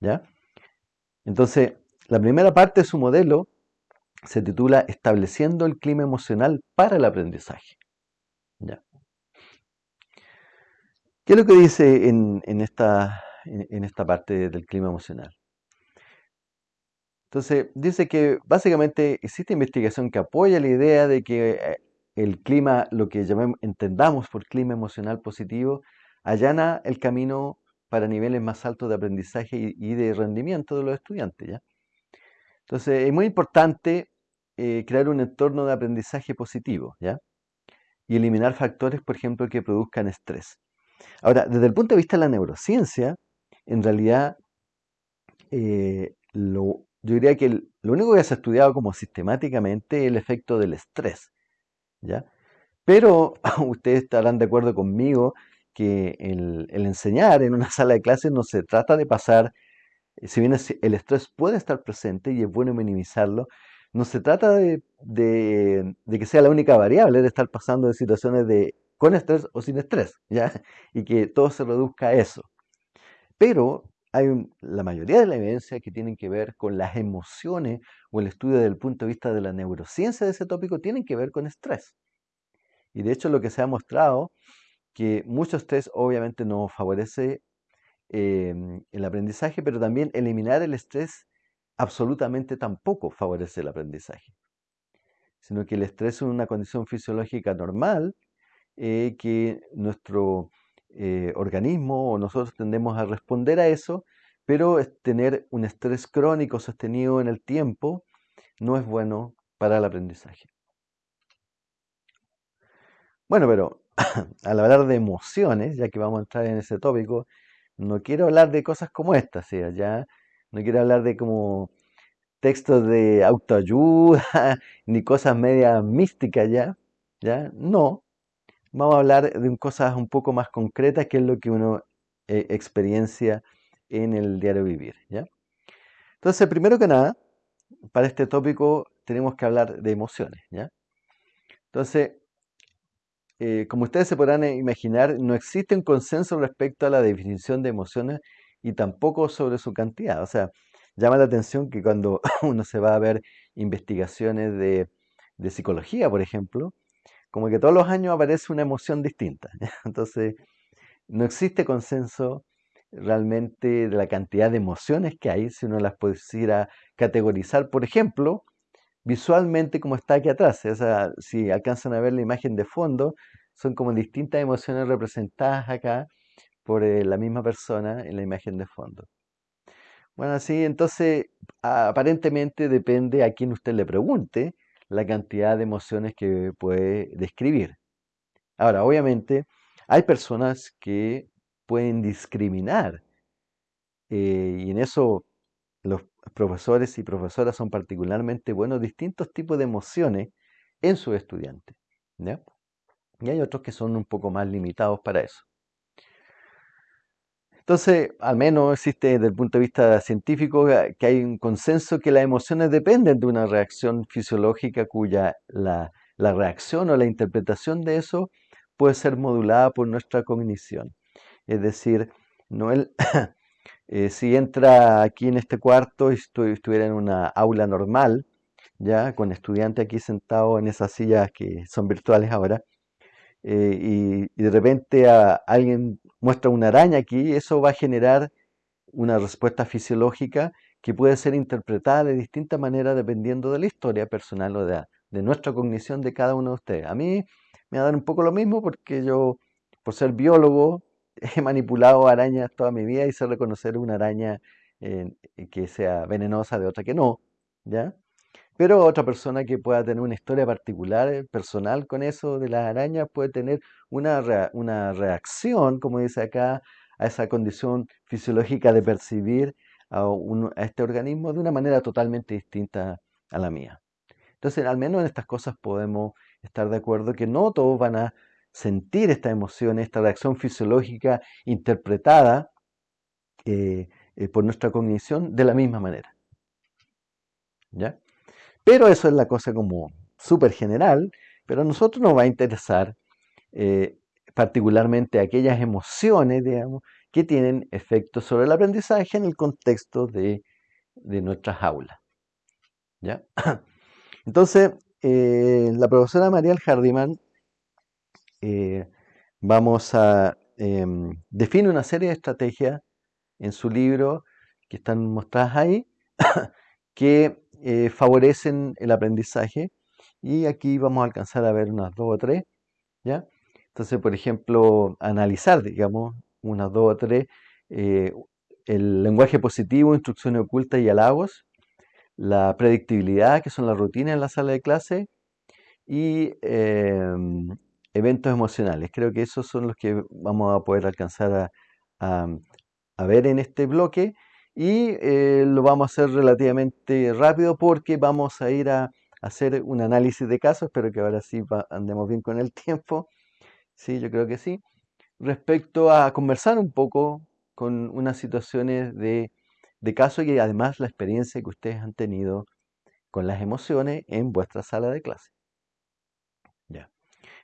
¿ya? Entonces, la primera parte de su modelo se titula Estableciendo el clima emocional para el aprendizaje. ¿ya? ¿Qué es lo que dice en, esta, en esta parte del clima emocional? Entonces, dice que básicamente existe investigación que apoya la idea de que eh, el clima, lo que llamemos, entendamos por clima emocional positivo, allana el camino para niveles más altos de aprendizaje y, de rendimiento de los estudiantes. ¿ya? Entonces, es muy importante eh, crear un entorno de aprendizaje positivo ¿ya? y eliminar factores, por ejemplo, que produzcan estrés. Ahora, desde el punto de vista de la neurociencia, en realidad, eh, lo, yo diría que lo único que se ha estudiado como sistemáticamente es el efecto del estrés. ¿ya? Pero ustedes estarán de acuerdo conmigo que el, enseñar en una sala de clases no se trata de pasar, eh, si bien el estrés puede estar presente y es bueno minimizarlo, no se trata de, que sea la única variable de estar pasando de situaciones de con estrés o sin estrés, ¿ya? Y que todo se reduzca a eso. Pero hay la mayoría de la evidencia que tienen que ver con las emociones o el estudio desde el punto de vista de la neurociencia de ese tópico tienen que ver con estrés. Y de hecho lo que se ha mostrado que mucho estrés obviamente no favorece em, el aprendizaje, pero también eliminar el estrés absolutamente tampoco favorece el aprendizaje. Sino que el estrés es una condición fisiológica normal eh, que nuestro eh, organismo o nosotros tendemos a responder a eso, pero tener un estrés crónico sostenido en el tiempo no es bueno para el aprendizaje. Bueno, pero al hablar de emociones, ya que vamos a entrar en ese tópico, no quiero hablar de cosas como estas, ya no quiero hablar de como textos de autoayuda ni cosas medias místicas ya, ya, no, vamos a hablar de cosas un poco más concretas, que es lo que uno eh, experiencia en el diario vivir. ¿ya? Entonces, primero que nada, para este tópico tenemos que hablar de emociones. ¿ya? Entonces, eh, como ustedes se podrán imaginar, no existe un consenso respecto a la definición de emociones y tampoco sobre su cantidad. O sea, llama la atención que cuando uno se va a ver investigaciones de, de psicología, por ejemplo, como que todos los años aparece una emoción distinta. Entonces, no existe consenso realmente de la cantidad de emociones que hay, si uno las pudiera categorizar, por ejemplo, visualmente como está aquí atrás. O sea, si alcanzan a ver la imagen de fondo, son como distintas emociones representadas acá por eh, la misma persona en la imagen de fondo. Bueno, así entonces aparentemente depende a quien usted le pregunte, la cantidad de emociones que puede describir. Ahora, obviamente, hay personas que pueden discriminar eh, y en eso los profesores y profesoras son particularmente buenos, distintos tipos de emociones en sus estudiantes. Y hay otros que son un poco más limitados para eso. Entonces, al menos existe desde el punto de vista científico eh, que hay un consenso que las emociones dependen de una reacción fisiológica cuya la, reacción o la interpretación de eso puede ser modulada por nuestra cognición. Es decir, no eh, si entra aquí en este cuarto y estuviera en una aula normal, ya con estudiantes aquí sentados en esas sillas que son virtuales ahora, eh, y, de repente alguien muestra una araña aquí, eso va a generar una respuesta fisiológica que puede ser interpretada de distintas maneras dependiendo de la historia personal o de, nuestra cognición de cada uno de ustedes. A mí me va a dar un poco lo mismo porque yo, por ser biólogo, he manipulado arañas toda mi vida y sé reconocer una araña eh, que sea venenosa de otra que no, ¿ya? Pero otra persona que pueda tener una historia particular, eh, personal con eso de las arañas, puede tener una, una reacción, como dice acá, a esa condición fisiológica de percibir a, a este organismo de una manera totalmente distinta a la mía. Entonces, al menos en estas cosas podemos estar de acuerdo que no todos van a sentir esta emoción, esta reacción fisiológica interpretada eh, eh, por nuestra cognición de la misma manera. ¿Ya? Pero eso es la cosa como súper general, pero a nosotros nos va a interesar eh, particularmente aquellas emociones, digamos, que tienen efectos sobre el aprendizaje en el contexto de, nuestras aulas. ¿Ya? Entonces, la profesora Mariel Hardiman eh, vamos a em, define una serie de estrategias en su libro que están mostradas ahí que eh, favorecen el aprendizaje y aquí vamos a alcanzar a ver unas dos o tres, ¿ya? Entonces, por ejemplo, analizar, digamos, unas dos o tres, eh, el lenguaje positivo, instrucciones ocultas y halagos, la predictibilidad, que son las rutinas en la sala de clase, y em, eventos emocionales. Creo que esos son los que vamos a poder alcanzar a ver en este bloque y eh, lo vamos a hacer relativamente rápido porque vamos a ir a hacer un análisis de casos, espero que ahora sí andemos bien con el tiempo, sí, yo creo que sí, respecto a conversar un poco con unas situaciones de, de caso y además la experiencia que ustedes han tenido con las emociones en vuestra sala de clase. Ya.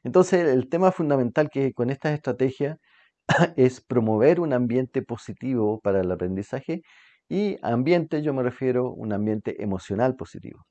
Entonces, el tema fundamental que con estas estrategias es promover un ambiente positivo para el aprendizaje y ambiente yo me refiero a un ambiente emocional positivo.